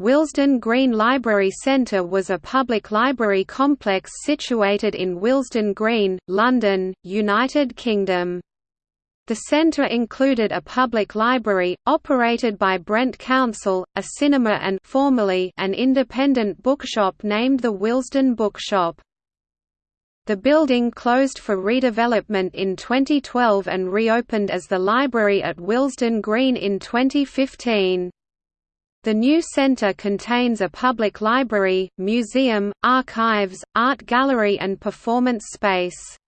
Willesden Green Library Centre was a public library complex situated in Willesden Green, London, United Kingdom. The centre included a public library, operated by Brent Council, a cinema and formerly an independent bookshop named the Willesden Bookshop. The building closed for redevelopment in 2012 and reopened as the library at Willesden Green in 2015. The new centre contains a public library, museum, archives, art gallery and performance space.